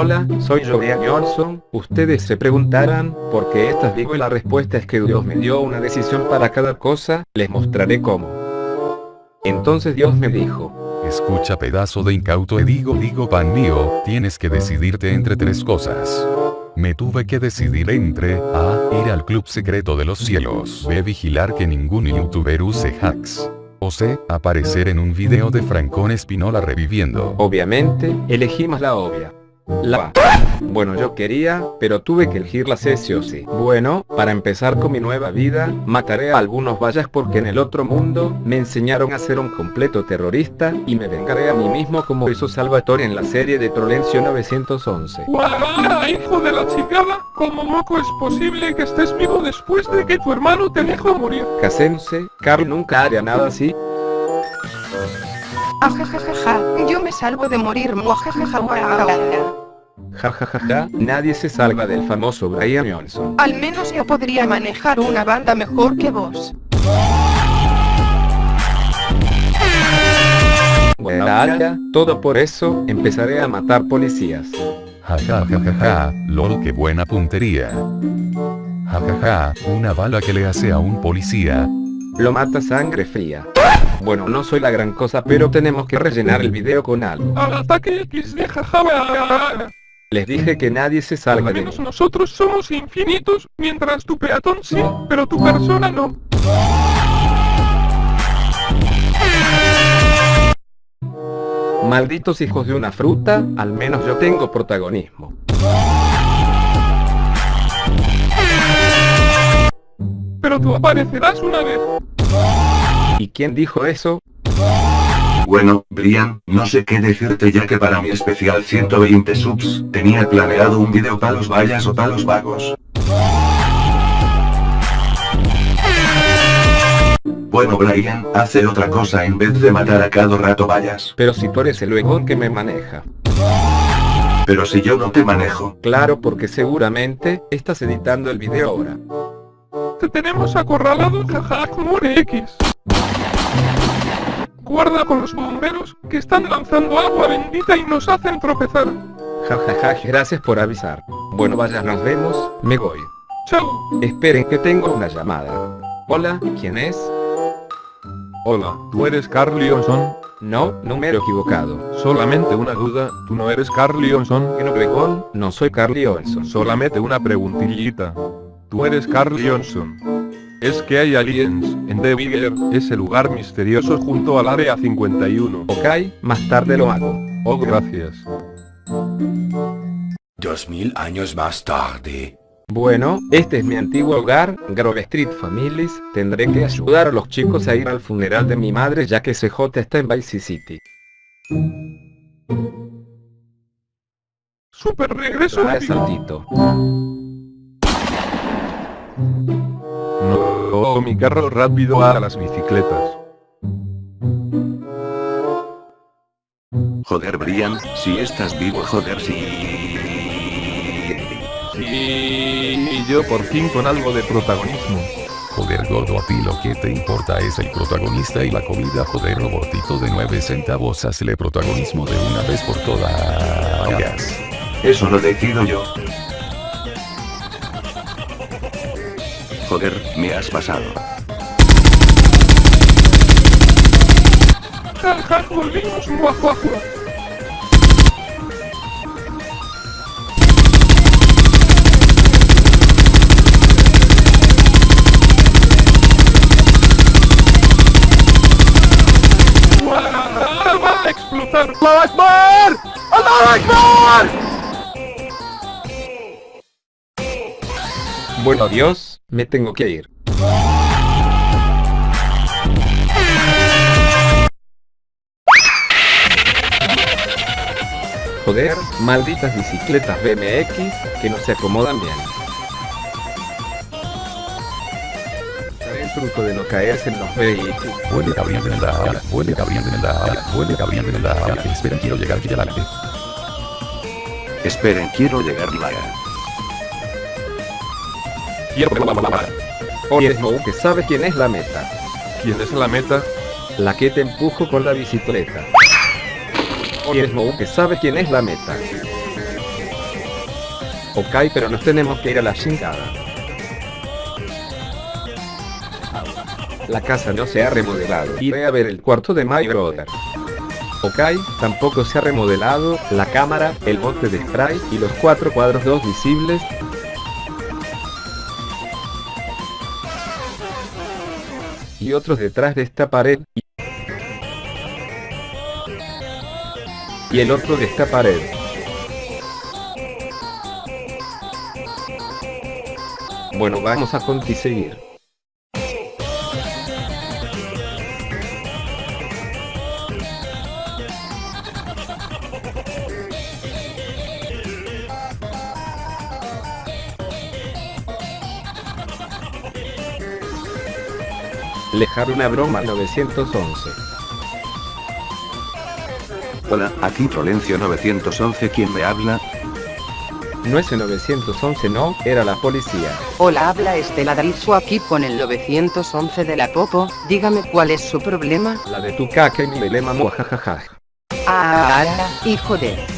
Hola, soy Brian Johnson, ustedes se preguntarán, ¿por qué estás vivo? Y la respuesta es que Dios me dio una decisión para cada cosa, les mostraré cómo. Entonces Dios me dijo, Escucha pedazo de incauto y digo digo pan mío, tienes que decidirte entre tres cosas. Me tuve que decidir entre A. Ir al club secreto de los cielos. B. Vigilar que ningún youtuber use hacks. O C. Aparecer en un video de Francón Espinola reviviendo. obviamente, elegí más la obvia. La Bueno yo quería, pero tuve que elegir la C sí o sí. Bueno, para empezar con mi nueva vida, mataré a algunos vallas porque en el otro mundo, me enseñaron a ser un completo terrorista, y me vengaré a mí mismo como hizo Salvatore en la serie de Trolencio 911. ¡Guau! hijo de la chingada! ¿Cómo moco es posible que estés vivo después de que tu hermano te dejó morir? Casense, Carl nunca haría nada así. Ajajajaja, yo me salvo de morir. Muajajaja. Jajajaja, nadie se salva del famoso Brian Johnson. Al menos yo podría manejar una banda mejor que vos. Bueno, todo por eso, empezaré a matar policías. Jajajajaja, lol qué buena puntería. Jajaja, una bala que le hace a un policía. Lo mata sangre fría. Bueno, no soy la gran cosa, pero tenemos que rellenar el video con algo. Al ataque XD jajaja. Les dije que nadie se salva Al de menos nosotros somos infinitos, mientras tu peatón sí, pero tu persona no. Malditos hijos de una fruta, al menos yo tengo protagonismo. Pero tú aparecerás una vez. ¿Y quién dijo eso? Bueno, Brian, no sé qué decirte ya que para mi especial 120 subs, tenía planeado un video para los vallas o para los vagos. Bueno Brian, hace otra cosa en vez de matar a cada rato vallas. Pero si tú eres el huevón que me maneja. Pero si yo no te manejo. Claro porque seguramente, estás editando el video ahora. Te tenemos acorralado jaja como un X. Guarda con los bomberos, que están lanzando agua bendita y nos hacen tropezar. Jajaja, gracias por avisar. Bueno vaya, nos vemos, me voy. Chao. Esperen que tengo una llamada. Hola, ¿quién es? Hola, ¿tú eres Carl Leonson? No, número equivocado. Solamente una duda, ¿tú no eres Carl Leonson? ¿En Obregón? No soy Carly Olson. Solamente una preguntillita. ¿Tú eres Carl Johnson? Es que hay aliens, en The Bigger, ese lugar misterioso junto al área 51. Ok, más tarde lo hago. Oh, gracias. Dos mil años más tarde. Bueno, este es mi antiguo hogar, Grove Street Families, tendré que ayudar a los chicos a ir al funeral de mi madre ya que CJ está en Vice City. Super regreso Ah, mi carro rápido a las bicicletas. Joder Brian, si estás vivo joder si... Y yo por fin con algo de protagonismo. Joder gordo a ti lo que te importa es el protagonista y la comida joder robotito de 9 centavos hazle protagonismo de una vez por todas. Eso lo decido yo. Joder, me has pasado. Volvimos explotar. Bueno adiós, me tengo que ir. Joder, malditas bicicletas BMX, que no se acomodan bien. El truco de no caerse en los vehículos. Huele Gabriel de la huele Gabriel de la huele Gabriel de la Esperen, quiero llegar ya Esperen, quiero llegar la... Oye Smoke, que sabe quién es la meta. ¿Quién es la meta? La que te empujo con la bicicleta. Oye Smoke, que sabe quién es la meta. Ok, pero nos tenemos que ir a la chingada. La casa no se ha remodelado. Iré a ver el cuarto de My Brother. Ok, tampoco se ha remodelado, la cámara, el bote de spray y los cuatro cuadros dos visibles. Y otros detrás de esta pared. Y, el otro de esta pared. Bueno, vamos a seguir. Lejar una broma 911. Hola, aquí Trolencio 911, ¿quién me habla? No ese 911 no, era la policía. Hola, habla Estela Drizo aquí con el 911 de la Popo, dígame cuál es su problema. La de tu caca y mi melema muajajaja. Ah, hijo de...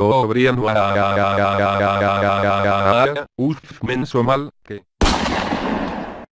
Oh. Oh. Oh. Uf, menso mal, que.